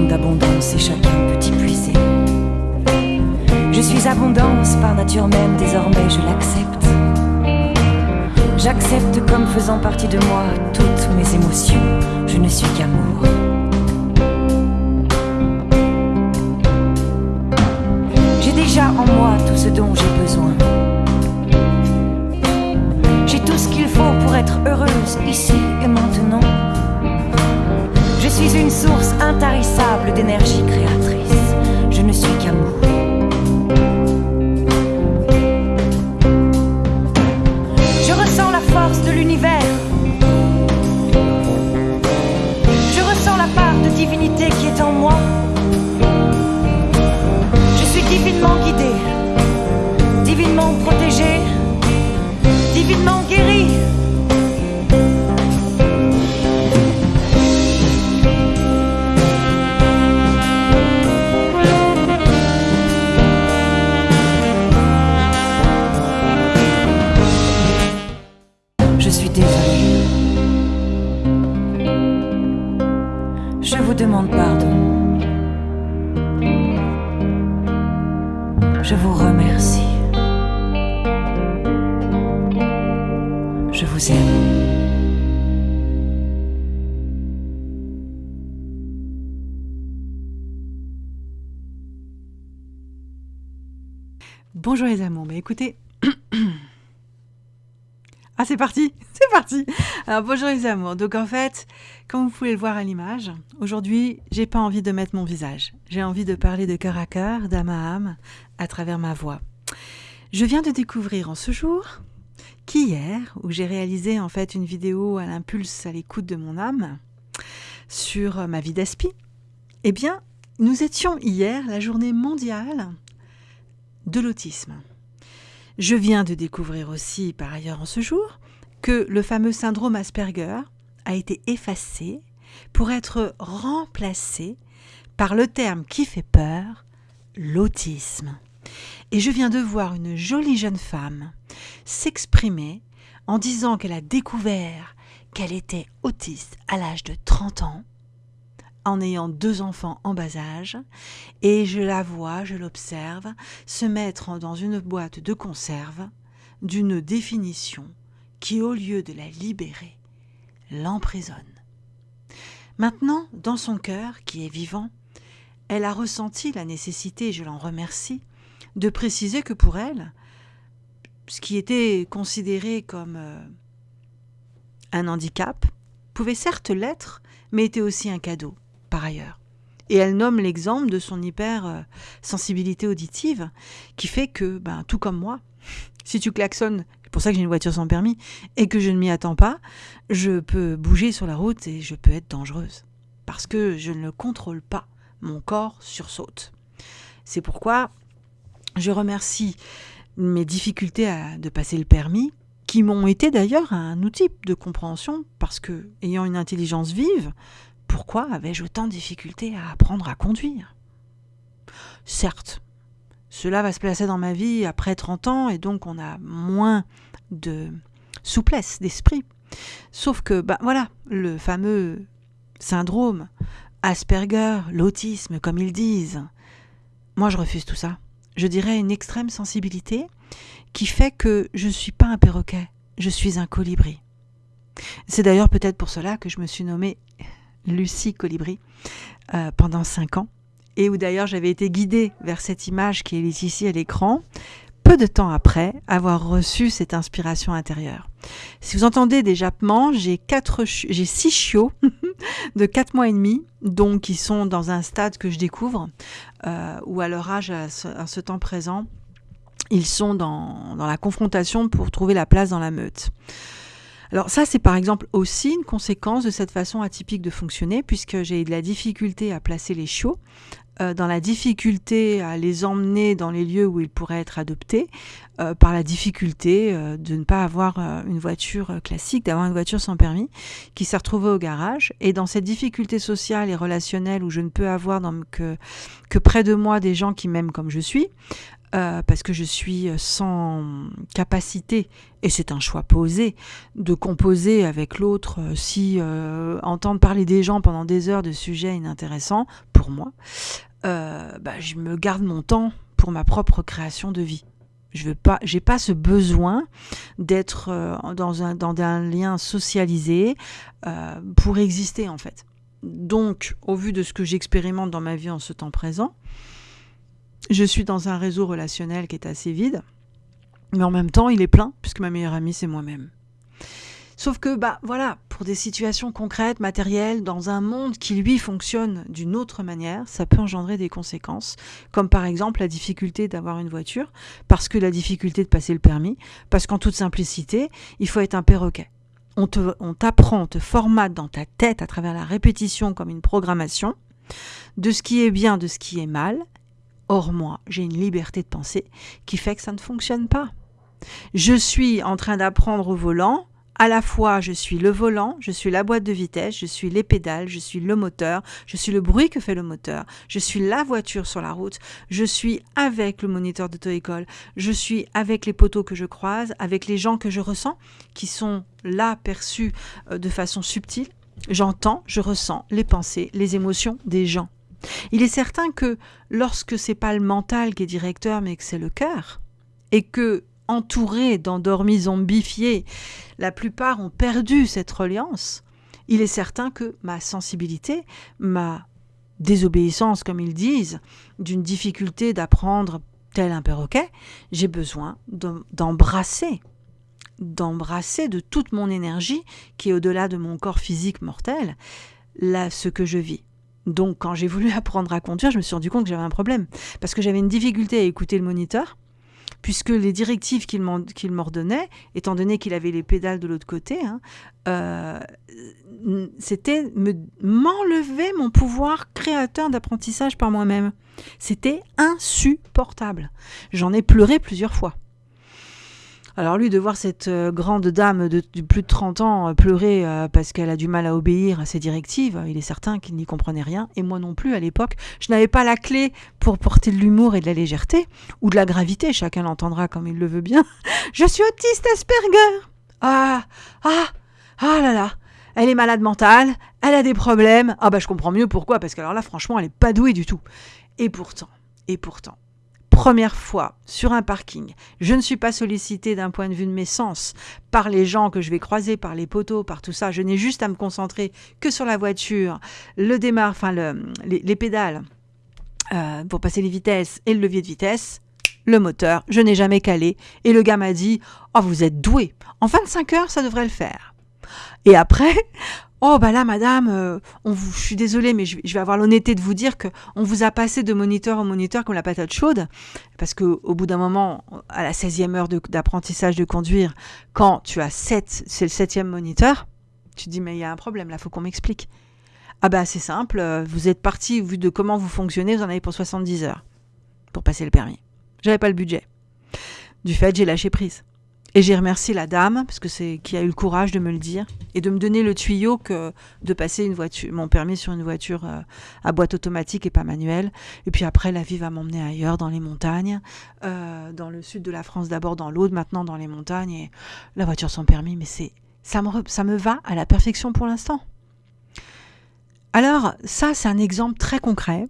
d'abondance et chacun peut y puiser. Je suis abondance par nature même, désormais je l'accepte. J'accepte comme faisant partie de moi toutes mes émotions. Je ne suis qu'amour. J'ai déjà en moi tout ce dont j'ai besoin. J'ai tout ce qu'il faut pour être heureuse ici et maintenant. Je suis une source intarissable d'énergie créatrice. Vous demande pardon. Je vous remercie. Je vous aime. Bonjour les amours, mais écoutez... ah c'est parti, c'est parti Alors bonjour les amours, donc en fait, comme vous pouvez le voir à l'image, aujourd'hui j'ai pas envie de mettre mon visage, j'ai envie de parler de cœur à cœur, d'âme à âme, à travers ma voix. Je viens de découvrir en ce jour qu'hier, où j'ai réalisé en fait une vidéo à l'impulse à l'écoute de mon âme, sur ma vie d'aspi, eh bien, nous étions hier la journée mondiale de l'autisme. Je viens de découvrir aussi, par ailleurs en ce jour, que le fameux syndrome Asperger a été effacé pour être remplacé par le terme qui fait peur, l'autisme. Et je viens de voir une jolie jeune femme s'exprimer en disant qu'elle a découvert qu'elle était autiste à l'âge de 30 ans en ayant deux enfants en bas âge, et je la vois, je l'observe, se mettre dans une boîte de conserve d'une définition qui, au lieu de la libérer, l'emprisonne. Maintenant, dans son cœur, qui est vivant, elle a ressenti la nécessité, je l'en remercie, de préciser que pour elle, ce qui était considéré comme euh, un handicap pouvait certes l'être, mais était aussi un cadeau ailleurs. Et elle nomme l'exemple de son hyper-sensibilité auditive, qui fait que, ben, tout comme moi, si tu klaxonnes, c'est pour ça que j'ai une voiture sans permis, et que je ne m'y attends pas, je peux bouger sur la route et je peux être dangereuse. Parce que je ne le contrôle pas. Mon corps sursaute. C'est pourquoi je remercie mes difficultés à, de passer le permis, qui m'ont été d'ailleurs un outil de compréhension, parce que, ayant une intelligence vive, pourquoi avais-je autant de difficultés à apprendre à conduire? Certes, cela va se placer dans ma vie après 30 ans et donc on a moins de souplesse d'esprit. Sauf que, ben voilà, le fameux syndrome, Asperger, l'autisme, comme ils disent, moi je refuse tout ça. Je dirais une extrême sensibilité qui fait que je ne suis pas un perroquet, je suis un colibri. C'est d'ailleurs peut-être pour cela que je me suis nommée Lucie Colibri euh, pendant cinq ans, et où d'ailleurs j'avais été guidée vers cette image qui est ici à l'écran, peu de temps après avoir reçu cette inspiration intérieure. Si vous entendez des jappements, j'ai quatre, j'ai six chiots de quatre mois et demi, donc qui sont dans un stade que je découvre, euh, ou à leur âge, à ce, à ce temps présent, ils sont dans, dans la confrontation pour trouver la place dans la meute. Alors ça, c'est par exemple aussi une conséquence de cette façon atypique de fonctionner, puisque j'ai de la difficulté à placer les chiots, euh, dans la difficulté à les emmener dans les lieux où ils pourraient être adoptés, euh, par la difficulté euh, de ne pas avoir une voiture classique, d'avoir une voiture sans permis, qui s'est retrouvée au garage. Et dans cette difficulté sociale et relationnelle où je ne peux avoir que près de moi des gens qui m'aiment comme je suis, euh, parce que je suis sans capacité, et c'est un choix posé, de composer avec l'autre euh, si euh, entendre parler des gens pendant des heures de sujets inintéressants, pour moi, bah, je me garde mon temps pour ma propre création de vie. Je veux pas, j'ai pas ce besoin d'être dans un, dans un lien socialisé pour exister en fait. Donc, au vu de ce que j'expérimente dans ma vie en ce temps présent, je suis dans un réseau relationnel qui est assez vide, mais en même temps, il est plein, puisque ma meilleure amie, c'est moi-même. Sauf que, bah voilà, pour des situations concrètes, matérielles, dans un monde qui lui fonctionne d'une autre manière, ça peut engendrer des conséquences, comme par exemple la difficulté d'avoir une voiture, parce que la difficulté de passer le permis, parce qu'en toute simplicité, il faut être un perroquet on t'apprend, on te formate dans ta tête à travers la répétition comme une programmation de ce qui est bien, de ce qui est mal. Or moi, j'ai une liberté de penser qui fait que ça ne fonctionne pas. Je suis en train d'apprendre au volant à la fois je suis le volant, je suis la boîte de vitesse, je suis les pédales, je suis le moteur, je suis le bruit que fait le moteur, je suis la voiture sur la route, je suis avec le moniteur d'auto-école, je suis avec les poteaux que je croise, avec les gens que je ressens, qui sont là perçus euh, de façon subtile. J'entends, je ressens les pensées, les émotions des gens. Il est certain que lorsque c'est pas le mental qui est directeur, mais que c'est le cœur, et que entourés d'endormis zombifiés, la plupart ont perdu cette reliance, il est certain que ma sensibilité, ma désobéissance, comme ils disent, d'une difficulté d'apprendre tel un perroquet, j'ai besoin d'embrasser, d'embrasser de toute mon énergie qui est au-delà de mon corps physique mortel, là, ce que je vis. Donc quand j'ai voulu apprendre à conduire, je me suis rendu compte que j'avais un problème, parce que j'avais une difficulté à écouter le moniteur, puisque les directives qu'il m'ordonnait, étant donné qu'il avait les pédales de l'autre côté, hein, euh, c'était m'enlever mon pouvoir créateur d'apprentissage par moi-même. C'était insupportable. J'en ai pleuré plusieurs fois. Alors lui, de voir cette euh, grande dame de, plus de 30 ans euh, pleurer euh, parce qu'elle a du mal à obéir à ses directives, il est certain qu'il n'y comprenait rien. Et moi non plus, à l'époque, je n'avais pas la clé pour porter de l'humour et de la légèreté, ou de la gravité, chacun l'entendra comme il le veut bien. je suis autiste Asperger. Ah, ah, ah là là. Elle est malade mentale, elle a des problèmes. Ah bah je comprends mieux pourquoi, parce que alors là, franchement, elle n'est pas douée du tout. Et pourtant, et pourtant, première fois sur un parking, je ne suis pas sollicité d'un point de vue de mes sens par les gens que je vais croiser, par les poteaux, par tout ça. Je n'ai juste à me concentrer que sur la voiture, le démarre, enfin les, pédales euh, pour passer les vitesses et le levier de vitesse. Le moteur, je n'ai jamais calé. Et le gars m'a dit Oh, vous êtes doué. En 25 heures, ça devrait le faire. Et après, Oh bah là madame, euh, je suis désolée mais je, vais avoir l'honnêteté de vous dire que on vous a passé de moniteur en moniteur comme la patate chaude parce que au bout d'un moment à la 16e heure d'apprentissage de, conduire quand tu as 7 c'est le septième moniteur, tu dis mais il y a un problème là, faut qu'on m'explique. Ah bah c'est simple, euh, vous êtes parti vu de comment vous fonctionnez, vous en avez pour 70 heures pour passer le permis. J'avais pas le budget. Du fait, j'ai lâché prise. Et j'ai remercié la dame, parce que c'est qui a eu le courage de me le dire, et de me donner le tuyau que de passer une voiture, mon permis sur une voiture euh, à boîte automatique et pas manuelle. Et puis après, la vie va m'emmener ailleurs, dans les montagnes, euh, dans le sud de la France d'abord, dans l'Aude, maintenant dans les montagnes. Et la voiture sans permis, mais c'est ça me, ça me va à la perfection pour l'instant. Alors ça, c'est un exemple très concret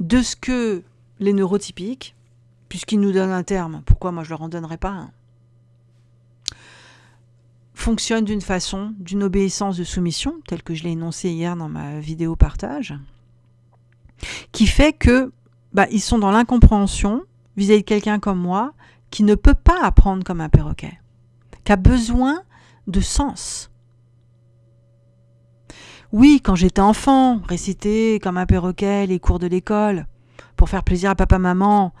de ce que les neurotypiques, puisqu'ils nous donnent un terme, pourquoi moi je leur en donnerais pas un? Fonctionne d'une façon, d'une obéissance de soumission, telle que je l'ai énoncé hier dans ma vidéo partage, qui fait que bah, sont dans l'incompréhension vis-à-vis de quelqu'un comme moi qui ne peut pas apprendre comme un perroquet, qui a besoin de sens. Oui, quand j'étais enfant, réciter comme un perroquet les cours de l'école, pour faire plaisir à papa-maman,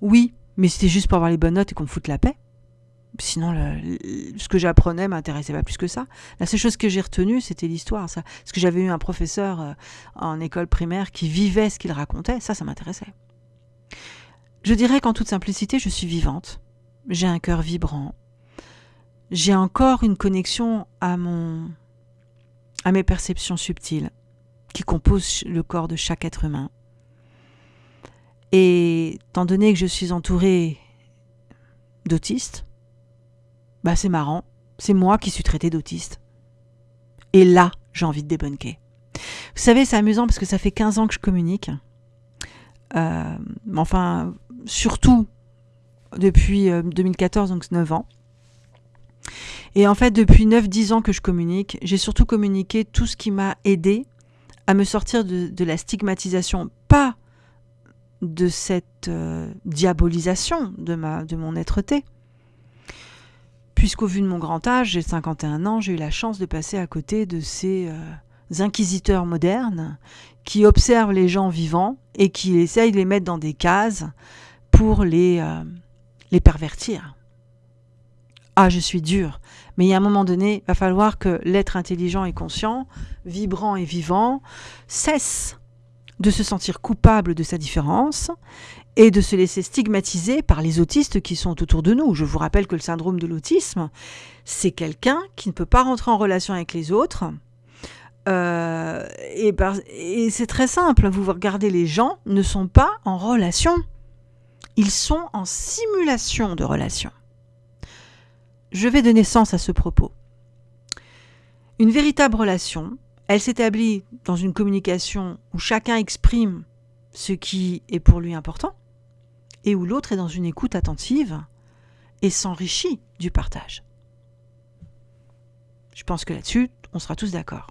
oui, mais c'était juste pour avoir les bonnes notes et qu'on me foute la paix. Sinon, ce que j'apprenais m'intéressait pas plus que ça. La seule chose que j'ai retenue, c'était l'histoire. Ça. Parce que j'avais eu un professeur euh, en école primaire qui vivait ce qu'il racontait. Ça, ça m'intéressait. Je dirais qu'en toute simplicité, je suis vivante. J'ai un cœur vibrant. J'ai encore une connexion à mon, à mes perceptions subtiles qui composent le corps de chaque être humain. Et étant donné que je suis entourée d'autistes, bah c'est marrant, c'est moi qui suis traitée d'autiste. Et là, j'ai envie de débunker. Vous savez, c'est amusant parce que ça fait 15 ans que je communique. Euh, enfin, surtout depuis 2014, euh, donc 9 ans. Et en fait, depuis 9-10 ans que je communique, j'ai surtout communiqué tout ce qui m'a aidé à me sortir de, la stigmatisation, pas de cette euh, diabolisation de, de mon être-té. Puisqu'au vu de mon grand âge, j'ai 51 ans, j'ai eu la chance de passer à côté de ces euh, inquisiteurs modernes qui observent les gens vivants et qui essayent de les mettre dans des cases pour les, euh, les pervertir. Ah, je suis dur. Mais il y a un moment donné, il va falloir que l'être intelligent et conscient, vibrant et vivant, cesse de se sentir coupable de sa différence et de se laisser stigmatiser par les autistes qui sont autour de nous. Je vous rappelle que le syndrome de l'autisme, c'est quelqu'un qui ne peut pas rentrer en relation avec les autres. Euh, et, et c'est très simple, vous regardez les gens ne sont pas en relation. Ils sont en simulation de relation. Je vais donner sens à ce propos. Une véritable relation, elle s'établit dans une communication où chacun exprime ce qui est pour lui important et où l'autre est dans une écoute attentive et s'enrichit du partage. Je pense que là-dessus, on sera tous d'accord.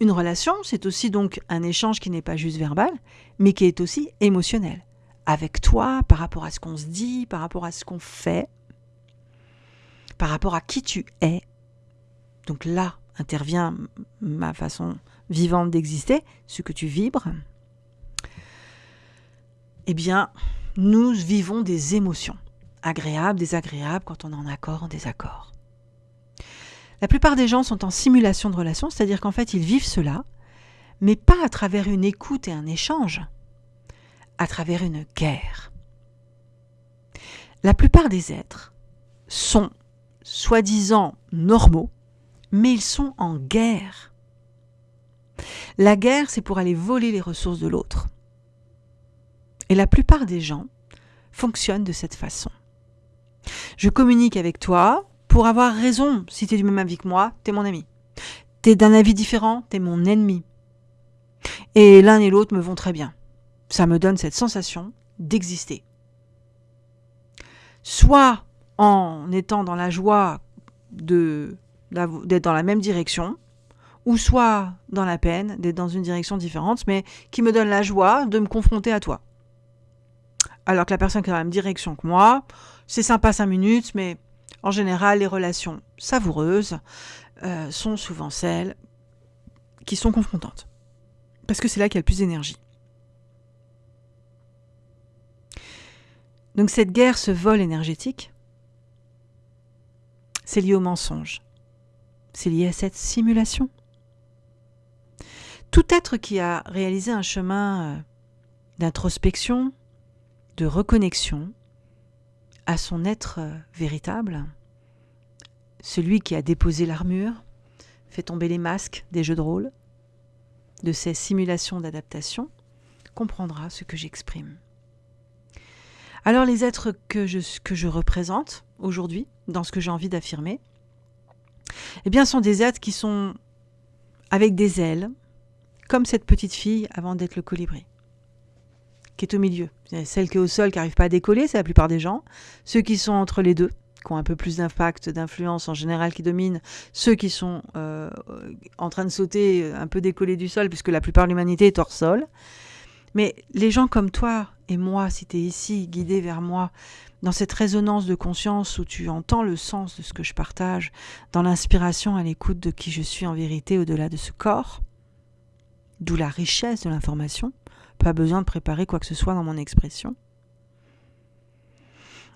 Une relation, c'est aussi donc un échange qui n'est pas juste verbal, mais qui est aussi émotionnel. Avec toi, par rapport à ce qu'on se dit, par rapport à ce qu'on fait, par rapport à qui tu es. Donc là intervient ma façon vivante d'exister, ce que tu vibres. Eh bien, nous vivons des émotions, agréables, désagréables, quand on est en accord, en désaccord. La plupart des gens sont en simulation de relation, c'est-à-dire qu'en fait, ils vivent cela, mais pas à travers une écoute et un échange, à travers une guerre. La plupart des êtres sont soi-disant normaux, mais ils sont en guerre. La guerre, c'est pour aller voler les ressources de l'autre. Et la plupart des gens fonctionnent de cette façon. Je communique avec toi pour avoir raison. Si tu es du même avis que moi, tu es mon ami. Tu es d'un avis différent, tu es mon ennemi. Et l'un et l'autre me vont très bien. Ça me donne cette sensation d'exister. Soit en étant dans la joie d'être dans la même direction, ou soit dans la peine d'être dans une direction différente, mais qui me donne la joie de me confronter à toi. Alors que la personne qui est dans la même direction que moi, c'est sympa cinq minutes, mais en général, les relations savoureuses euh, sont souvent celles qui sont confrontantes. Parce que c'est là qu'il y a le plus d'énergie. Donc cette guerre, ce vol énergétique, c'est lié au mensonge. C'est lié à cette simulation. Tout être qui a réalisé un chemin euh, d'introspection, de reconnexion à son être euh, véritable, celui qui a déposé l'armure, fait tomber les masques des jeux de rôle, de ces simulations d'adaptation, comprendra ce que j'exprime. Alors les êtres que je, que je représente aujourd'hui, dans ce que j'ai envie d'affirmer, eh bien, sont des êtres qui sont avec des ailes, comme cette petite fille avant d'être le colibri, qui est au milieu. Celle qui est au sol, qui n'arrive pas à décoller, c'est la plupart des gens. Ceux qui sont entre les deux, qui ont un peu plus d'impact, d'influence en général, qui dominent. Ceux qui sont euh, en train de sauter, un peu décollés du sol, puisque la plupart de l'humanité est hors sol. Mais les gens comme toi et moi, si tu es ici, guidé vers moi, dans cette résonance de conscience où tu entends le sens de ce que je partage, dans l'inspiration à l'écoute de qui je suis en vérité au-delà de ce corps, d'où la richesse de l'information, pas besoin de préparer quoi que ce soit dans mon expression,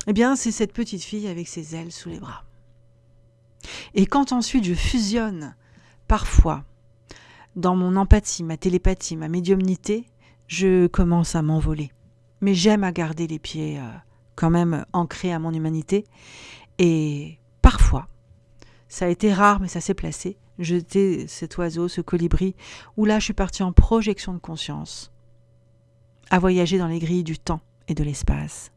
eh bien c'est cette petite fille avec ses ailes sous les bras. Et quand ensuite je fusionne, parfois, dans mon empathie, ma télépathie, ma médiumnité, je commence à m'envoler. Mais j'aime à garder les pieds euh, quand même ancré à mon humanité. Et parfois, ça a été rare, mais ça s'est placé. Jeter cet oiseau, ce colibri, où là, je suis partie en projection de conscience à voyager dans les grilles du temps et de l'espace.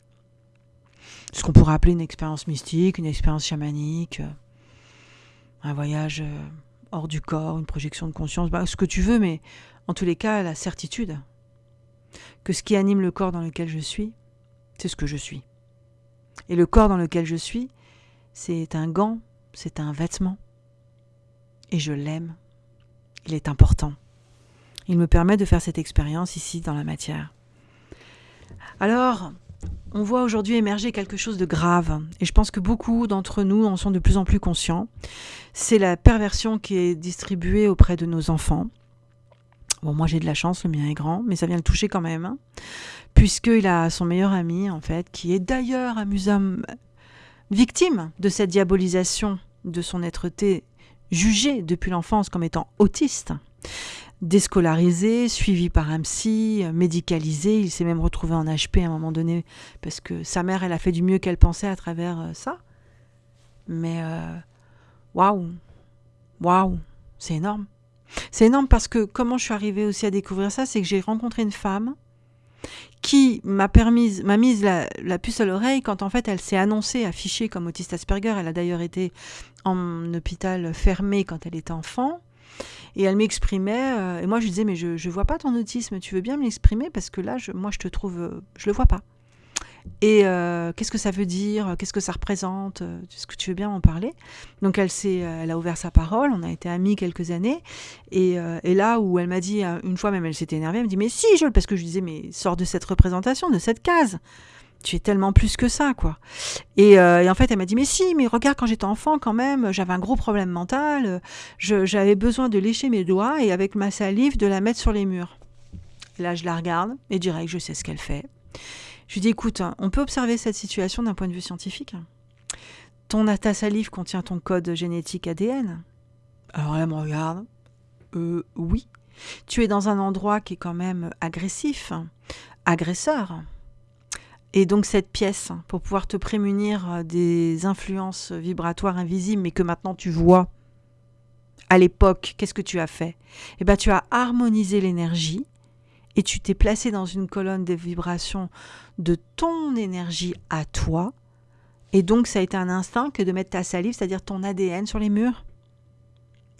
Ce qu'on pourrait appeler une expérience mystique, une expérience chamanique, euh, un voyage euh, hors du corps, une projection de conscience, bah, ce que tu veux, mais en tous les cas, la certitude que ce qui anime le corps dans lequel je suis, c'est ce que je suis. Et le corps dans lequel je suis, c'est un gant, c'est un vêtement. Et je l'aime. Il est important. Il me permet de faire cette expérience ici dans la matière. Alors, on voit aujourd'hui émerger quelque chose de grave, et je pense que beaucoup d'entre nous en sont de plus en plus conscients. C'est la perversion qui est distribuée auprès de nos enfants. Bon, moi j'ai de la chance, le mien est grand, mais ça vient le toucher quand même, hein, puisqu'il a son meilleur ami, en fait, qui est d'ailleurs amusant, victime de cette diabolisation de son être-té, jugé depuis l'enfance comme étant autiste déscolarisé, suivi par un psy, médicalisé. Il s'est même retrouvé en HP à un moment donné parce que sa mère, elle a fait du mieux qu'elle pensait à travers euh, ça. Mais euh, waouh, waouh, c'est énorme. C'est énorme parce que comment je suis arrivée aussi à découvrir ça, c'est que j'ai rencontré une femme qui m'a permis, m'a mise la, la, puce à l'oreille quand en fait elle s'est annoncée affichée comme autiste Asperger. Elle a d'ailleurs été en hôpital fermé quand elle était enfant. Et elle m'exprimait, euh, et moi je lui disais, mais je ne vois pas ton autisme, tu veux bien me l'exprimer? Parce que là, je, moi je te trouve, euh, je le vois pas. Et euh, qu'est-ce que ça veut dire? Qu'est-ce que ça représente? Est-ce que tu veux bien m'en parler? Donc elle, elle a ouvert sa parole, on a été amis quelques années. Et, et là où elle m'a dit, une fois même elle s'était énervée, elle me dit Mais si, je parce que je lui disais Mais sors de cette représentation, de cette case tu es tellement plus que ça, quoi. Euh, et, en fait, elle m'a dit, mais si, mais regarde, quand j'étais enfant, quand même, j'avais un gros problème mental, j'avais besoin de lécher mes doigts et avec ma salive, de la mettre sur les murs. là, je la regarde et direct, je sais ce qu'elle fait. Je lui dis, écoute, on peut observer cette situation d'un point de vue scientifique? Ton, ta salive contient ton code génétique ADN. Alors elle me regarde. Euh, oui. Tu es dans un endroit qui est quand même agressif, agresseur. Et donc cette pièce, pour pouvoir te prémunir euh, des influences vibratoires invisibles, mais que maintenant tu vois, à l'époque, qu'est-ce que tu as fait? Eh bien, tu as harmonisé l'énergie et tu t'es placé dans une colonne de vibrations de ton énergie à toi. Et donc, ça a été un instinct que de mettre ta salive, c'est-à-dire ton ADN, sur les murs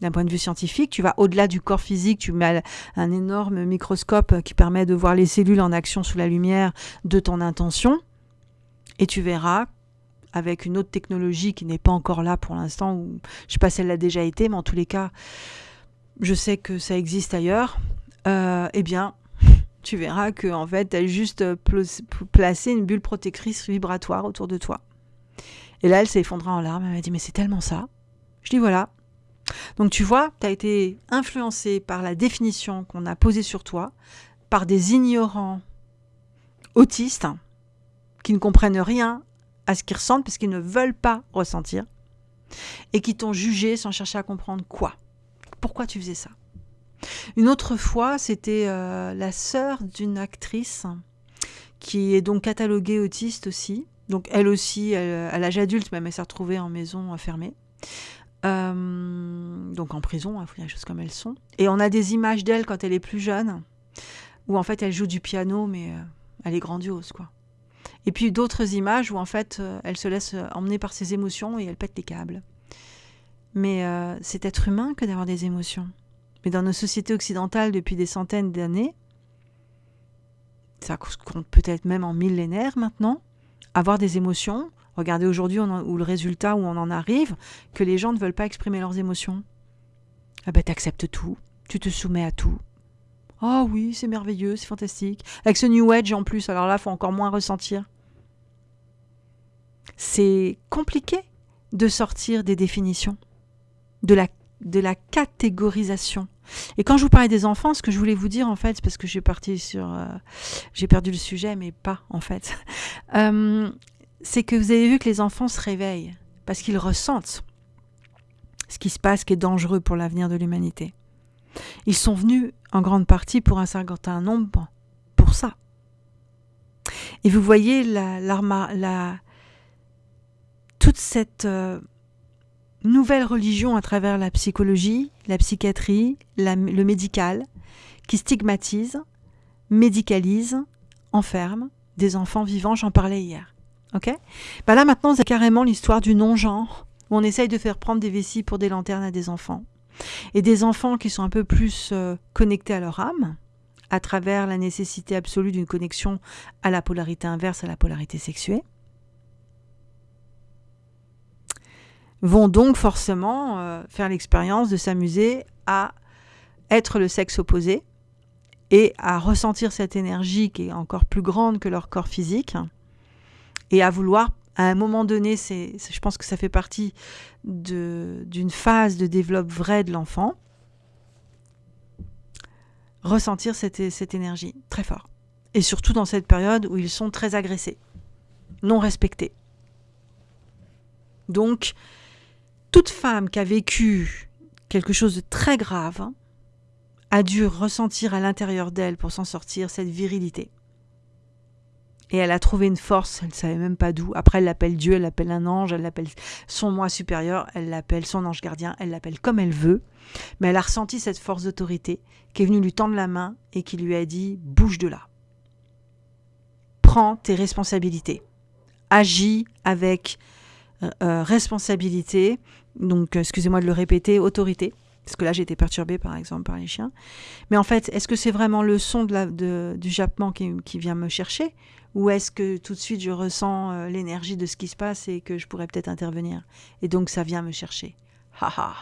d'un point de vue scientifique, tu vas au-delà du corps physique, tu mets un énorme microscope qui permet de voir les cellules en action sous la lumière de ton intention, et tu verras avec une autre technologie qui n'est pas encore là pour l'instant, ou je sais pas si elle l'a déjà été, mais en tous les cas, je sais que ça existe ailleurs, euh, eh bien, tu verras que en fait, tu as juste placé une bulle protectrice vibratoire autour de toi. Et là, elle s'est effondrée en larmes, elle m'a dit, mais c'est tellement ça. Je dis, voilà, donc tu vois, tu as été influencé par la définition qu'on a posée sur toi, par des ignorants autistes qui ne comprennent rien à ce qu'ils ressentent parce qu'ils ne veulent pas ressentir et qui t'ont jugé sans chercher à comprendre quoi. Pourquoi tu faisais ça? Une autre fois, c'était euh, la sœur d'une actrice qui est donc cataloguée autiste aussi. Donc elle aussi, à l'âge adulte même, elle s'est retrouvée en maison fermée. Euh, donc en prison, il faut dire les choses comme elles sont. Et on a des images d'elle quand elle est plus jeune, où en fait elle joue du piano, mais euh, elle est grandiose, quoi. Et puis d'autres images où en fait euh, elle se laisse emmener par ses émotions et elle pète les câbles. Mais c'est être humain que d'avoir des émotions. Mais dans nos sociétés occidentales depuis des centaines d'années, ça compte peut-être même en millénaires maintenant, avoir des émotions, Regardez aujourd'hui où le résultat où on en arrive, que les gens ne veulent pas exprimer leurs émotions. Ah ben t'acceptes tout, tu te soumets à tout. Oh oui, c'est merveilleux, c'est fantastique. Avec ce New Age en plus, alors là, faut encore moins ressentir. C'est compliqué de sortir des définitions, de la, de la catégorisation. Et quand je vous parlais des enfants, ce que je voulais vous dire en fait, c'est parce que j'ai parti sur, euh, j'ai perdu le sujet, mais pas en fait. Euh, c'est que vous avez vu que les enfants se réveillent parce qu'ils ressentent ce qui se passe qui est dangereux pour l'avenir de l'humanité. Ils sont venus en grande partie pour un certain nombre pour ça. Et vous voyez la, toute cette euh, nouvelle religion à travers la psychologie, la psychiatrie, le médical, qui stigmatise, médicalise, enferme des enfants vivants, j'en parlais hier. Ok bah Là maintenant, c'est carrément l'histoire du non-genre, où on essaye de faire prendre des vessies pour des lanternes à des enfants. Et des enfants qui sont un peu plus euh, connectés à leur âme, à travers la nécessité absolue d'une connexion à la polarité inverse, à la polarité sexuée. vont donc forcément euh, faire l'expérience de s'amuser à être le sexe opposé et à ressentir cette énergie qui est encore plus grande que leur corps physique et à vouloir à un moment donné, c'est, je pense que ça fait partie d'une phase de développement vrai de l'enfant, ressentir cette, cette énergie très fort. Et surtout dans cette période où ils sont très agressés, non respectés. Donc, toute femme qui a vécu quelque chose de très grave a dû ressentir à l'intérieur d'elle pour s'en sortir cette virilité. Et elle a trouvé une force, elle ne savait même pas d'où. Après, elle l'appelle Dieu, elle l'appelle un ange, elle l'appelle son moi supérieur, elle l'appelle son ange gardien, elle l'appelle comme elle veut. Mais elle a ressenti cette force d'autorité qui est venue lui tendre la main et qui lui a dit Bouge de là. Prends tes responsabilités. Agis avec euh, euh, responsabilité. Donc, excusez-moi de le répéter, autorité. Parce que là, été perturbée, par exemple, par les chiens. Mais en fait, est-ce que c'est vraiment le son du jappement qui, qui, vient me chercher? Ou est-ce que tout de suite, je ressens euh, l'énergie de ce qui se passe et que je pourrais peut-être intervenir? Et donc, ça vient me chercher. Haha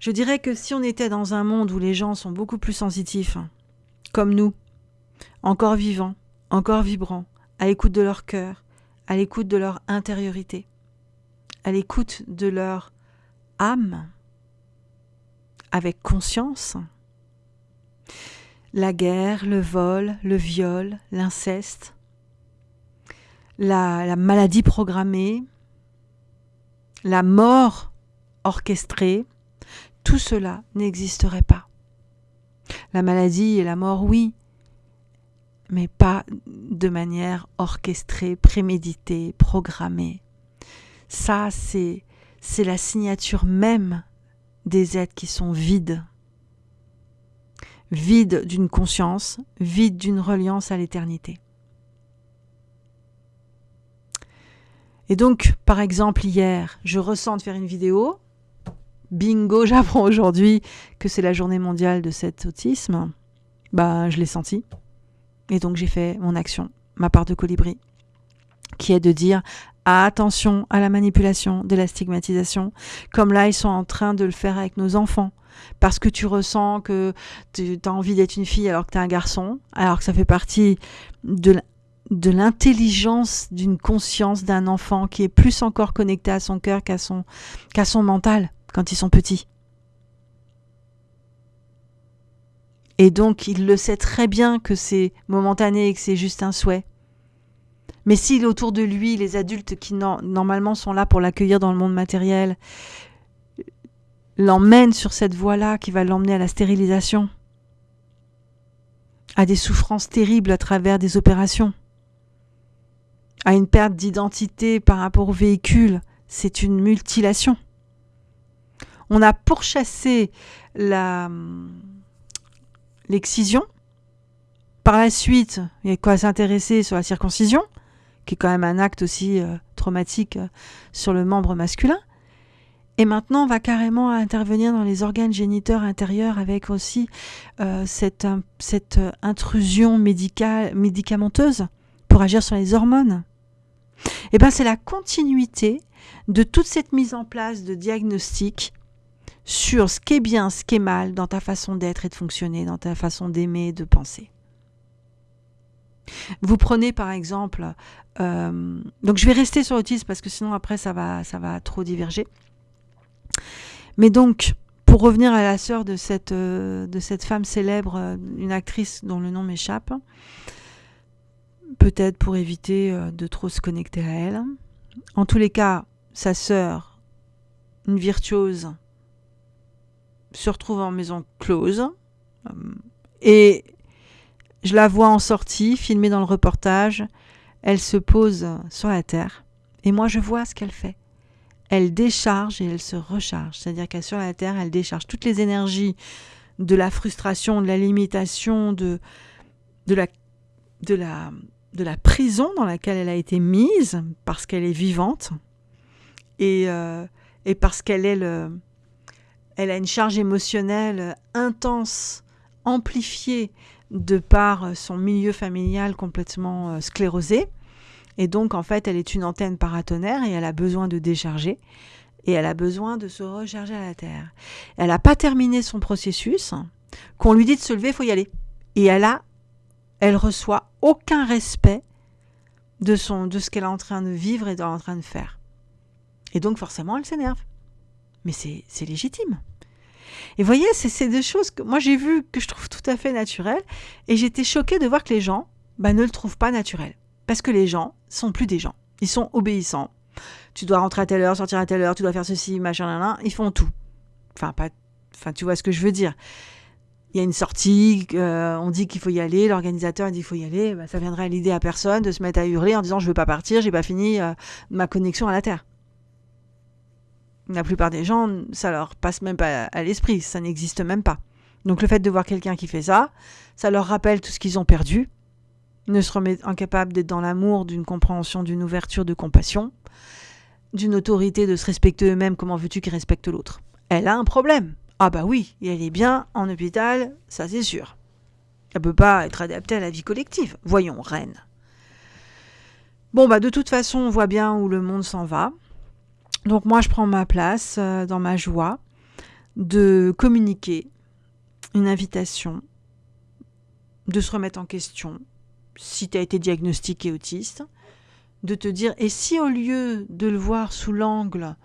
Je dirais que si on était dans un monde où les gens sont beaucoup plus sensitifs, comme nous, encore vivants, encore vibrants, à l'écoute de leur cœur, à l'écoute de leur intériorité, à l'écoute de leur âme, avec conscience. La guerre, le vol, le viol, l'inceste, la, maladie programmée, la mort orchestrée, tout cela n'existerait pas. La maladie et la mort, oui, mais pas de manière orchestrée, préméditée, programmée. Ça, c'est, c'est la signature même des êtres qui sont vides, vides d'une conscience, vides d'une reliance à l'éternité. Et donc, par exemple, hier, je ressens de faire une vidéo. Bingo, j'apprends aujourd'hui que c'est la journée mondiale de cet autisme. Bah, je l'ai senti. Et donc, j'ai fait mon action, ma part de colibri, qui est de dire attention à la manipulation, de la stigmatisation, comme là ils sont en train de le faire avec nos enfants. Parce que tu ressens que tu as envie d'être une fille alors que tu es un garçon, alors que ça fait partie de l'intelligence d'une conscience d'un enfant qui est plus encore connecté à son cœur qu'à son, son mental quand ils sont petits. Et donc il le sait très bien que c'est momentané et que c'est juste un souhait. Mais s'il autour de lui, les adultes qui normalement sont là pour l'accueillir dans le monde matériel, l'emmènent sur cette voie-là qui va l'emmener à la stérilisation, à des souffrances terribles à travers des opérations, à une perte d'identité par rapport au véhicule, c'est une mutilation. On a pourchassé l'excision. Par la suite, il y a quoi s'intéresser sur la circoncision qui est quand même un acte aussi euh, traumatique euh, sur le membre masculin. Et maintenant, on va carrément intervenir dans les organes géniteurs intérieurs avec aussi euh, cette, intrusion médicale, médicamenteuse pour agir sur les hormones. Et eh ben, c'est la continuité de toute cette mise en place de diagnostic sur ce qui est bien, ce qui est mal dans ta façon d'être et de fonctionner, dans ta façon d'aimer et de penser. Vous prenez par exemple, euh, donc je vais rester sur l'autisme parce que sinon après ça va, trop diverger. Mais donc, pour revenir à la sœur de cette, euh, femme célèbre, euh, une actrice dont le nom m'échappe, peut-être pour éviter de trop se connecter à elle. En tous les cas, sa sœur, une virtuose, se retrouve en maison close. Et je la vois en sortie, filmée dans le reportage. Elle se pose sur la terre. Et moi, je vois ce qu'elle fait. Elle décharge et elle se recharge. C'est-à-dire qu'elle sur la terre, elle décharge toutes les énergies de la frustration, de la limitation, de, la de la, de la prison dans laquelle elle a été mise parce qu'elle est vivante et, euh, parce qu'elle est le, elle a une charge émotionnelle intense, amplifiée de par son milieu familial complètement euh, sclérosé. Et donc, en fait, elle est une antenne paratonnerre et elle a besoin de décharger. Et elle a besoin de se recharger à la terre. Elle n'a pas terminé son processus. Qu'on lui dit de se lever, il faut y aller. Et elle a, elle reçoit aucun respect de, son, de ce qu'elle est en train de vivre et en train de faire. Et donc, forcément, elle s'énerve. Mais c'est légitime. Et vous voyez, c'est des choses que moi j'ai vu que je trouve tout à fait naturelles. Et j'étais choquée de voir que les gens bah, ne le trouvent pas naturel. Parce que les gens sont plus des gens. Ils sont obéissants. Tu dois rentrer à telle heure, sortir à telle heure, tu dois faire ceci, machin, là. Ils font tout. Enfin, pas, enfin, tu vois ce que je veux dire. Il y a une sortie, euh, on dit qu'il faut y aller, l'organisateur dit qu'il faut y aller, bah, ça viendrait à l'idée à personne de se mettre à hurler en disant je veux pas partir, j'ai pas fini euh, ma connexion à la Terre. La plupart des gens, ça leur passe même pas à l'esprit, ça n'existe même pas. Donc le fait de voir quelqu'un qui fait ça, ça leur rappelle tout ce qu'ils ont perdu, ne se remet incapable d'être dans l'amour, d'une compréhension, d'une ouverture, de compassion, d'une autorité, de se respecter eux-mêmes, comment veux-tu qu'ils respectent l'autre? Elle a un problème. Ah bah oui, elle est bien en hôpital, ça c'est sûr. Elle peut pas être adaptée à la vie collective. Voyons, reine. Bon bah de toute façon, on voit bien où le monde s'en va. Donc moi, je prends ma place euh, dans ma joie de communiquer une invitation, de se remettre en question, si tu as été diagnostiqué autiste, de te dire, et si au lieu de le voir sous l'angle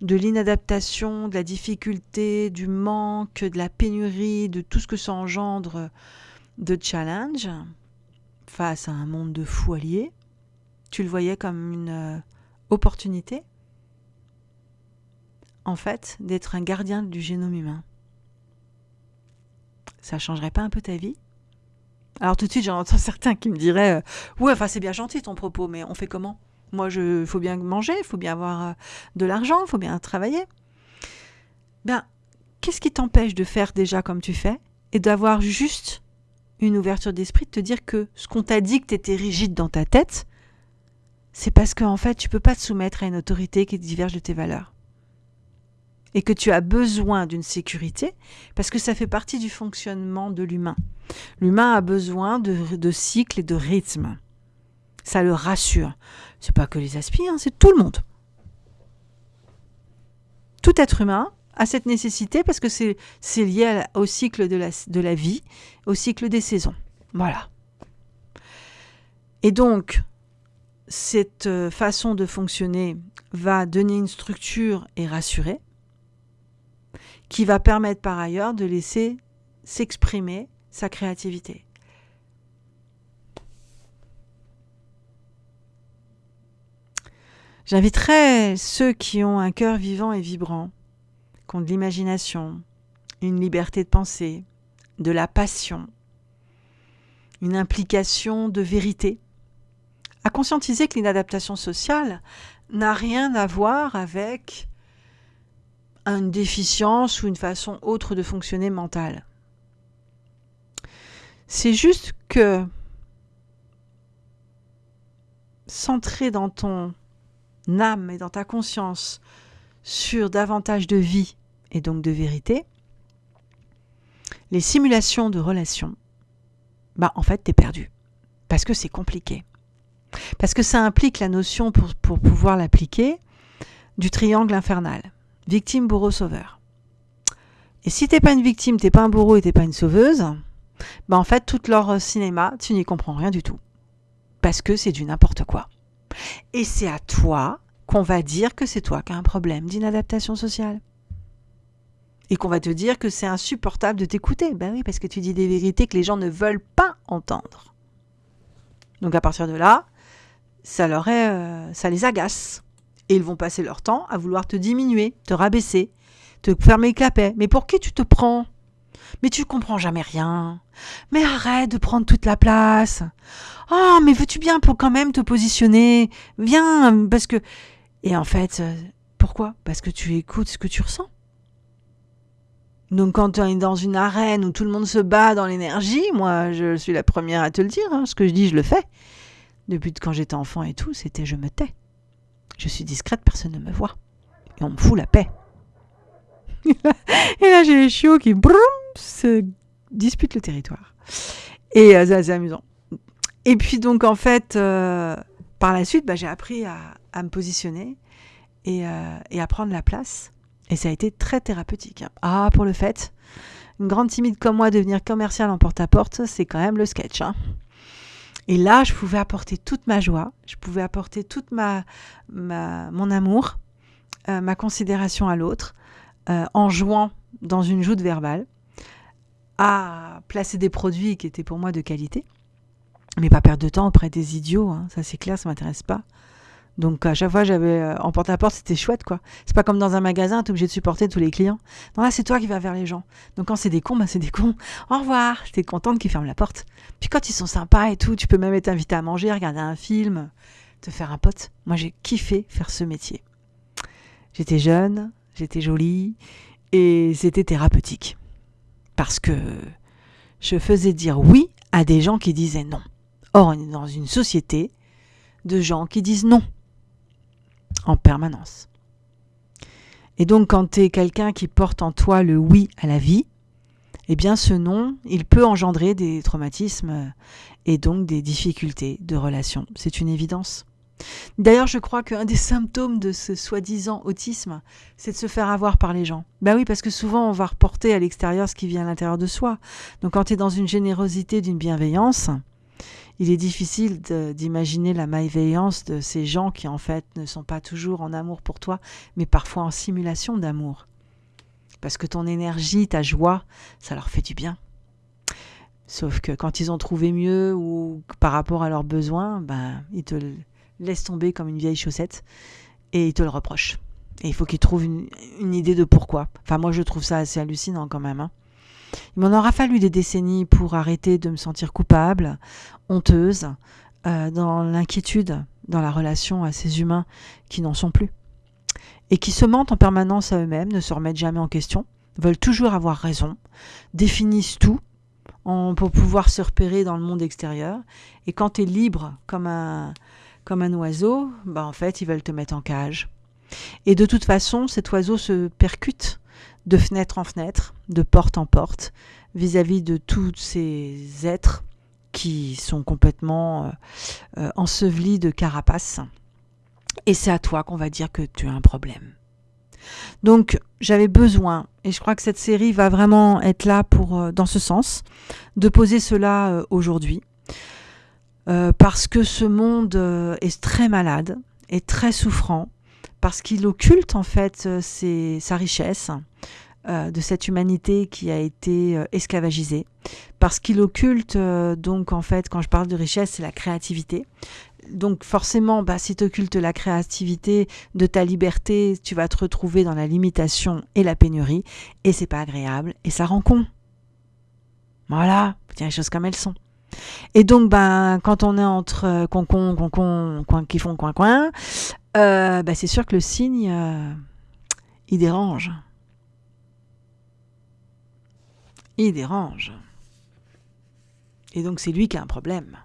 de l'inadaptation, de la difficulté, du manque, de la pénurie, de tout ce que ça engendre de challenge face à un monde de fous tu le voyais comme une euh, opportunité? D'être un gardien du génome humain. Ça changerait pas un peu ta vie? Alors tout de suite, j'en entends certains qui me diraient euh, Ouais, c'est bien gentil ton propos, mais on fait comment? Moi, il faut bien manger, il faut bien avoir euh, de l'argent, il faut bien travailler. Ben, qu'est-ce qui t'empêche de faire déjà comme tu fais et d'avoir juste une ouverture d'esprit, de te dire que ce qu'on t'a dit que tu étais rigide dans ta tête, c'est parce qu'en en fait, tu peux pas te soumettre à une autorité qui diverge de tes valeurs? Et que tu as besoin d'une sécurité, parce que ça fait partie du fonctionnement de l'humain. L'humain a besoin de, cycles et de rythmes. Ça le rassure. C'est pas que les aspirants, hein, c'est tout le monde. Tout être humain a cette nécessité parce que c'est lié au cycle de la, de la vie, au cycle des saisons. Voilà. Et donc, cette euh, façon de fonctionner va donner une structure et rassurer qui va permettre par ailleurs de laisser s'exprimer sa créativité. J'inviterai ceux qui ont un cœur vivant et vibrant, qui ont de l'imagination, une liberté de penser, de la passion, une implication de vérité, à conscientiser que l'inadaptation sociale n'a rien à voir avec une déficience ou une façon autre de fonctionner mentale. C'est juste que centrer dans ton âme et dans ta conscience sur davantage de vie et donc de vérité, les simulations de relations, bah en fait, t'es perdu. Parce que c'est compliqué. Parce que ça implique la notion, pour, pour pouvoir l'appliquer, du triangle infernal victime, bourreau, sauveur. Et si t'es pas une victime, t'es pas un bourreau et t'es pas une sauveuse, ben en fait, tout leur cinéma, tu n'y comprends rien du tout. Parce que c'est du n'importe quoi. Et c'est à toi qu'on va dire que c'est toi qui as un problème d'inadaptation sociale. Et qu'on va te dire que c'est insupportable de t'écouter. Ben oui, parce que tu dis des vérités que les gens ne veulent pas entendre. Donc à partir de là, ça leur est, euh, ça les agace. Et ils vont passer leur temps à vouloir te diminuer, te rabaisser, te fermer le clapet. Mais pour qui tu te prends? Mais tu comprends jamais rien. Mais arrête de prendre toute la place. Oh, mais veux-tu bien pour quand même te positionner? Viens, parce que... Et en fait, euh, pourquoi? Parce que tu écoutes ce que tu ressens. Donc quand on est dans une arène où tout le monde se bat dans l'énergie, moi je suis la première à te le dire, hein, ce que je dis je le fais. Depuis quand j'étais enfant et tout, c'était je me tais. Je suis discrète, personne ne me voit. Et on me fout la paix. et là j'ai les chiots qui se disputent le territoire. Et euh, c'est amusant. Et puis donc en fait, euh, par la suite, bah, j'ai appris à, me positionner et, euh, et à prendre la place et ça a été très thérapeutique. Hein. Ah, pour le fait, une grande timide comme moi devenir commerciale en porte-à-porte, c'est quand même le sketch. Hein. Et là, je pouvais apporter toute ma joie, je pouvais apporter toute ma, mon amour, euh, ma considération à l'autre, euh, en jouant dans une joute verbale, à placer des produits qui étaient pour moi de qualité, mais pas perdre de temps auprès des idiots, hein. ça c'est clair, ça m'intéresse pas. Donc à chaque fois, j'avais euh, en porte-à-porte, c'était chouette quoi. C'est pas comme dans un magasin, tu es obligé de supporter tous les clients. Non, là, c'est toi qui vas vers les gens. Donc quand c'est des cons, bah, c'est des cons. Au revoir. T'es contente qu'ils ferment la porte. Puis quand ils sont sympas et tout, tu peux même être invité à manger, regarder un film, te faire un pote. Moi, j'ai kiffé faire ce métier. J'étais jeune, j'étais jolie et c'était thérapeutique. Parce que je faisais dire oui à des gens qui disaient non. Or, on est dans une société de gens qui disent non en permanence. Et donc quand tu es quelqu'un qui porte en toi le oui à la vie, eh bien ce non, il peut engendrer des traumatismes et donc des difficultés de relation. C'est une évidence. D'ailleurs, je crois qu'un des symptômes de ce soi-disant autisme, c'est de se faire avoir par les gens. Ben oui, parce que souvent on va reporter à l'extérieur ce qui vient à l'intérieur de soi. Donc quand tu es dans une générosité, d'une bienveillance, il est difficile d'imaginer la malveillance de ces gens qui en fait ne sont pas toujours en amour pour toi, mais parfois en simulation d'amour. Parce que ton énergie, ta joie, ça leur fait du bien. Sauf que quand ils ont trouvé mieux ou par rapport à leurs besoins, ben, ils te laissent tomber comme une vieille chaussette et ils te le reprochent. Et il faut qu'ils trouvent une, idée de pourquoi. Enfin, moi, je trouve ça assez hallucinant quand même. Hein. Il m'en aura fallu des décennies pour arrêter de me sentir coupable, honteuse, euh, dans l'inquiétude, dans la relation à ces humains qui n'en sont plus. Et qui se mentent en permanence à eux-mêmes, ne se remettent jamais en question, veulent toujours avoir raison, définissent tout pour pouvoir se repérer dans le monde extérieur. Et quand tu es libre comme un, comme un oiseau, bah en fait, ils veulent te mettre en cage. Et de toute façon, cet oiseau se percute de fenêtre en fenêtre, de porte en porte, vis-à-vis de tous ces êtres qui sont complètement euh, euh, ensevelis de carapace. Et c'est à toi qu'on va dire que tu as un problème. Donc j'avais besoin, et je crois que cette série va vraiment être là pour, euh, dans ce sens, de poser cela aujourd'hui. parce que ce monde est très malade, est très souffrant, parce qu'il occulte en fait sa richesse, euh, de cette humanité qui a été euh, esclavagisée, parce qu'il occulte, euh, donc en fait, quand je parle de richesse, c'est la créativité. Donc forcément, bah, si tu occultes la créativité de ta liberté, tu vas te retrouver dans la limitation et la pénurie, et c'est pas agréable, et ça rend con. Voilà, tiens les choses comme elles sont. Et donc, ben, quand on est entre concon, concon, coin qui font coin, coin, ben, c'est sûr que le signe, il dérange. il dérange. Et donc c'est lui qui a un problème.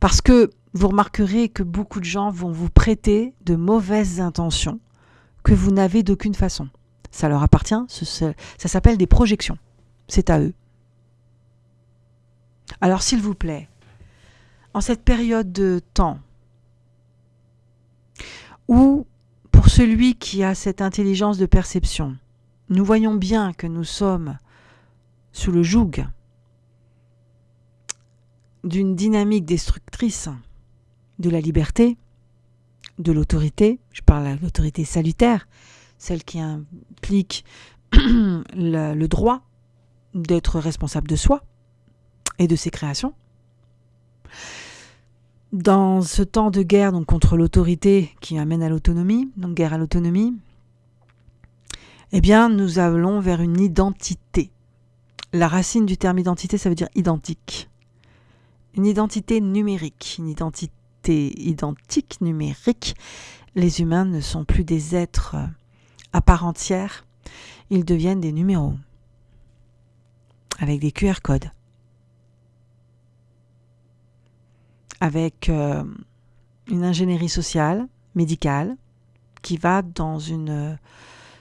Parce que vous remarquerez que beaucoup de gens vont vous prêter de mauvaises intentions que vous n'avez d'aucune façon. Ça leur appartient, ça s'appelle des projections. C'est à eux. Alors s'il vous plaît, en cette période de temps où, pour celui qui a cette intelligence de perception, nous voyons bien que nous sommes sous le joug d'une dynamique destructrice de la liberté, de l'autorité, je parle de l'autorité salutaire, celle qui implique le, le droit d'être responsable de soi et de ses créations. Dans ce temps de guerre donc contre l'autorité qui amène à l'autonomie, donc guerre à l'autonomie, eh bien, nous allons vers une identité. La racine du terme identité, ça veut dire identique. Une identité numérique, une identité identique numérique. Les humains ne sont plus des êtres à part entière, ils deviennent des numéros avec des QR codes, avec euh, une ingénierie sociale, médicale, qui va dans une euh,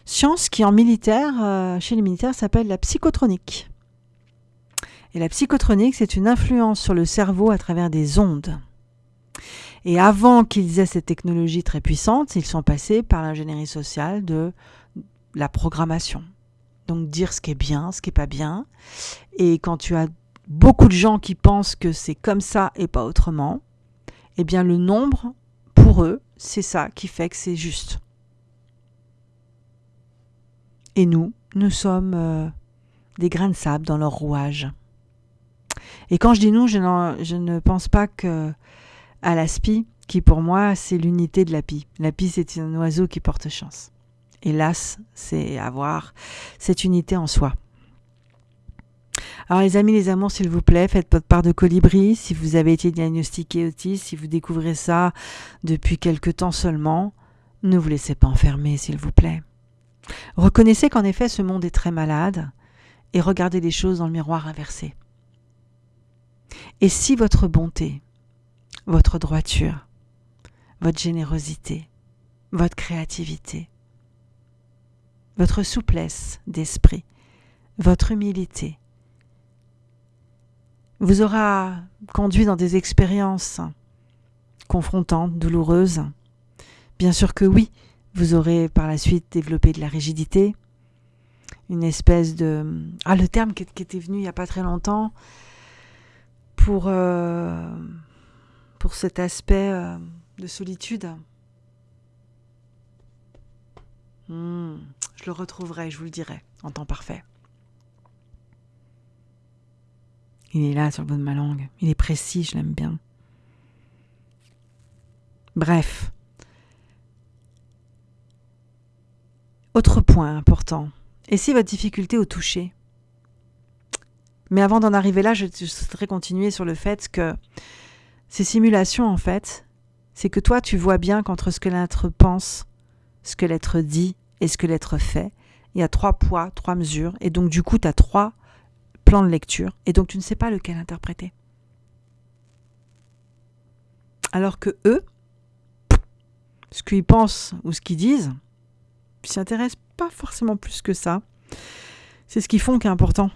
science qui en militaire, euh, chez les militaires, s'appelle la psychotronique. Et la psychotronique, c'est une influence sur le cerveau à travers des ondes. Et avant qu'ils aient cette technologie très puissante, ils sont passés par l'ingénierie sociale de la programmation. Donc dire ce qui est bien, ce qui n'est pas bien. Et quand tu as beaucoup de gens qui pensent que c'est comme ça et pas autrement, eh bien le nombre, pour eux, c'est ça qui fait que c'est juste. Et nous, nous sommes euh, des grains de sable dans leur rouage. Et quand je dis nous, je, je ne pense pas que à l'aspi, qui pour moi c'est l'unité de l'api. L'api c'est un oiseau qui porte chance. Hélas, c'est avoir cette unité en soi. Alors les amis, les amours, s'il vous plaît, faites votre part de colibri. Si vous avez été diagnostiqué autiste, si vous découvrez ça depuis quelque temps seulement, ne vous laissez pas enfermer, s'il vous plaît. Reconnaissez qu'en effet ce monde est très malade et regardez les choses dans le miroir inversé. Et si votre bonté, votre droiture, votre générosité, votre créativité, votre souplesse d'esprit, votre humilité vous aura conduit dans des expériences confrontantes, douloureuses. Bien sûr que oui, vous aurez par la suite développé de la rigidité, une espèce de... Ah, le terme qui, était venu il n'y a pas très longtemps pour, euh, cet aspect euh, de solitude. Hmm, le retrouverai, je vous le dirai, en temps parfait. Il est là sur le bout de ma langue. Il est précis, je l'aime bien. Bref. Autre point important. Et si votre difficulté au toucher? Mais avant d'en arriver là, je, je souhaiterais continuer sur le fait que ces simulations, en fait, c'est que toi, tu vois bien qu'entre ce que l'être pense, ce que l'être dit et ce que l'être fait, il y a trois poids, trois mesures, et donc du coup, tu as trois plans de lecture, et donc tu ne sais pas lequel interpréter. Alors que eux, ce qu'ils pensent ou ce qu'ils disent, ils s'intéressent pas forcément plus que ça. C'est ce qu'ils font qui est important.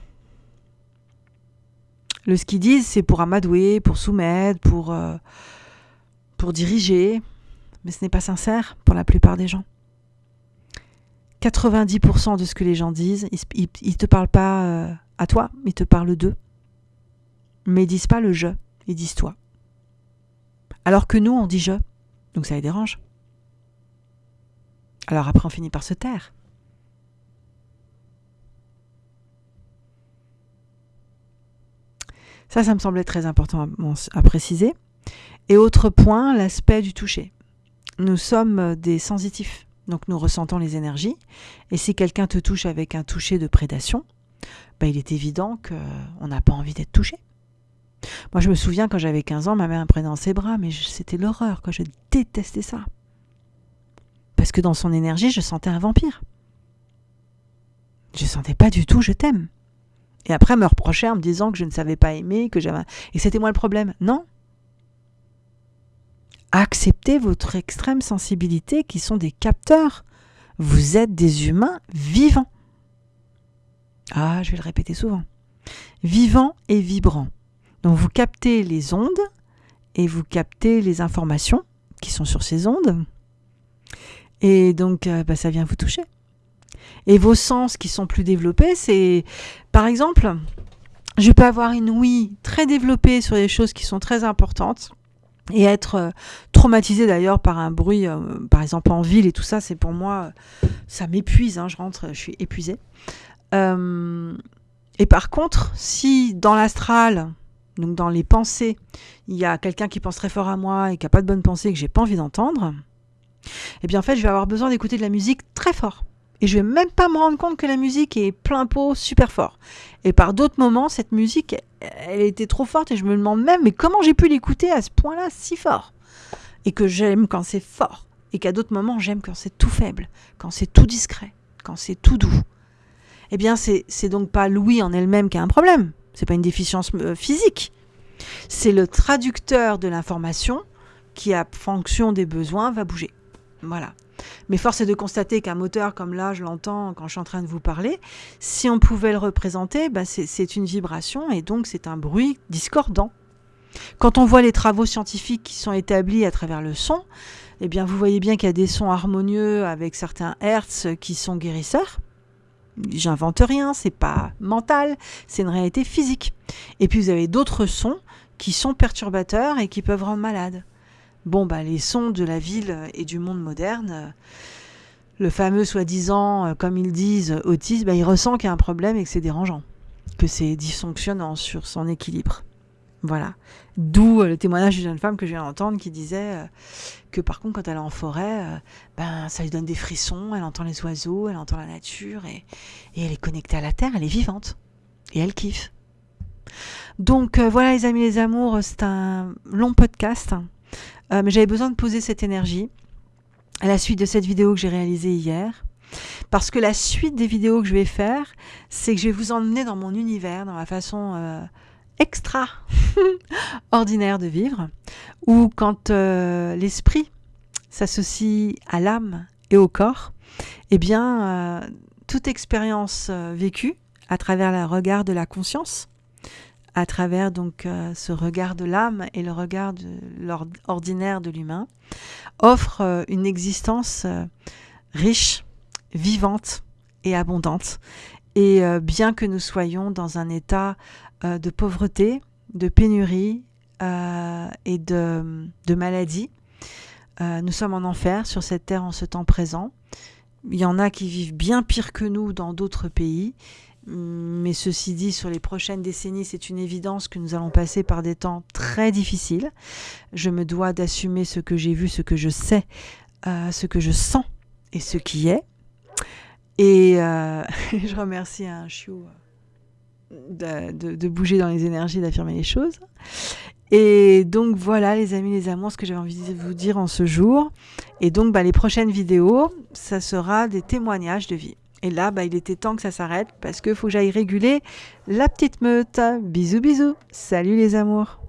Le ce qu'ils disent, c'est pour amadouer, pour soumettre, pour, euh, pour diriger, mais ce n'est pas sincère pour la plupart des gens. 90% de ce que les gens disent, ils ne te parlent pas euh, à toi, ils te parlent d'eux. Mais ils disent pas le je, ils disent toi. Alors que nous, on dit je, donc ça les dérange. Alors après, on finit par se taire. Ça, ça me semblait très important à, préciser. Et autre point, l'aspect du toucher. Nous sommes des sensitifs, donc nous ressentons les énergies. Et si quelqu'un te touche avec un toucher de prédation, ben, il est évident qu'on n'a pas envie d'être touché. Moi, je me souviens quand j'avais 15 ans, ma mère me prenait dans ses bras, mais c'était l'horreur, je détestais ça. Parce que dans son énergie, je sentais un vampire. Je sentais pas du tout je t'aime. Et après, me reprochait en me disant que je ne savais pas aimer, que j'avais. Et c'était moi le problème. Non. Acceptez votre extrême sensibilité qui sont des capteurs. Vous êtes des humains vivants. Ah, je vais le répéter souvent. Vivants et vibrants. Donc vous captez les ondes et vous captez les informations qui sont sur ces ondes. Et donc, euh, bah, ça vient vous toucher. Et vos sens qui sont plus développés, c'est par exemple, je peux avoir une ouïe très développée sur des choses qui sont très importantes et être euh, traumatisé d'ailleurs par un bruit, euh, par exemple en ville et tout ça, c'est pour moi, ça m'épuise, hein, je rentre, je suis épuisée. Euh, et par contre, si dans l'astral, donc dans les pensées, il y a quelqu'un qui pense très fort à moi et qui n'a pas de bonnes pensées que j'ai pas envie d'entendre, eh bien en fait, je vais avoir besoin d'écouter de la musique très fort. Et je vais même pas me rendre compte que la musique est plein pot super fort. Et par d'autres moments, cette musique, elle était trop forte et je me demande même, mais comment j'ai pu l'écouter à ce point-là si fort? Et que j'aime quand c'est fort. et qu'à d'autres moments j'aime quand c'est tout faible, quand c'est tout discret, quand c'est tout doux. Eh bien, c'est donc pas l'ouïe en elle-même qui a un problème. C'est pas une déficience euh, physique. C'est le traducteur de l'information qui, à fonction des besoins, va bouger. Voilà. Mais force est de constater qu'un moteur comme là, je l'entends quand je suis en train de vous parler, si on pouvait le représenter, bah c'est une vibration et donc c'est un bruit discordant. Quand on voit les travaux scientifiques qui sont établis à travers le son, eh bien vous voyez bien qu'il y a des sons harmonieux avec certains hertz qui sont guérisseurs. J'invente rien, c'est pas mental, c'est une réalité physique. Et puis vous avez d'autres sons qui sont perturbateurs et qui peuvent rendre malade. Bon, bah, les sons de la ville et du monde moderne, le fameux soi-disant, euh, comme ils disent, autiste, bah, il ressent qu'il y a un problème et que c'est dérangeant, que c'est dysfonctionnant sur son équilibre. Voilà. D'où euh, le témoignage d'une jeune femme que je viens d'entendre qui disait euh, que par contre, quand elle est en forêt, ben, ça lui donne des frissons, elle entend les oiseaux, elle entend la nature et, et elle est connectée à la terre, elle est vivante. Et elle kiffe. Donc voilà les amis, les amours, c'est un long podcast. Euh, mais j'avais besoin de poser cette énergie à la suite de cette vidéo que j'ai réalisée hier. Parce que la suite des vidéos que je vais faire, c'est que je vais vous emmener dans mon univers, dans ma façon euh, extra ordinaire de vivre, où quand euh, l'esprit s'associe à l'âme et au corps, eh bien, toute expérience vécue à travers le regard de la conscience à travers donc euh, ce regard de l'âme et le regard ordinaire de l'humain, offre euh, une existence euh, riche, vivante et abondante. Et bien que nous soyons dans un état de pauvreté, de pénurie et de maladie, nous sommes en enfer sur cette terre en ce temps présent. Il y en a qui vivent bien pire que nous dans d'autres pays mais ceci dit, sur les prochaines décennies, c'est une évidence que nous allons passer par des temps très difficiles. Je me dois d'assumer ce que j'ai vu, ce que je sais, euh, ce que je sens et ce qui est. Et euh, je remercie un chiot euh, de, bouger dans les énergies, d'affirmer les choses. Et donc voilà les amis, les amours, ce que j'avais envie de vous dire en ce jour. Et donc bah, les prochaines vidéos, ça sera des témoignages de vie. Et là, bah, il était temps que ça s'arrête parce qu'il faut que j'aille réguler la petite meute. Bisous, bisous. Salut les amours.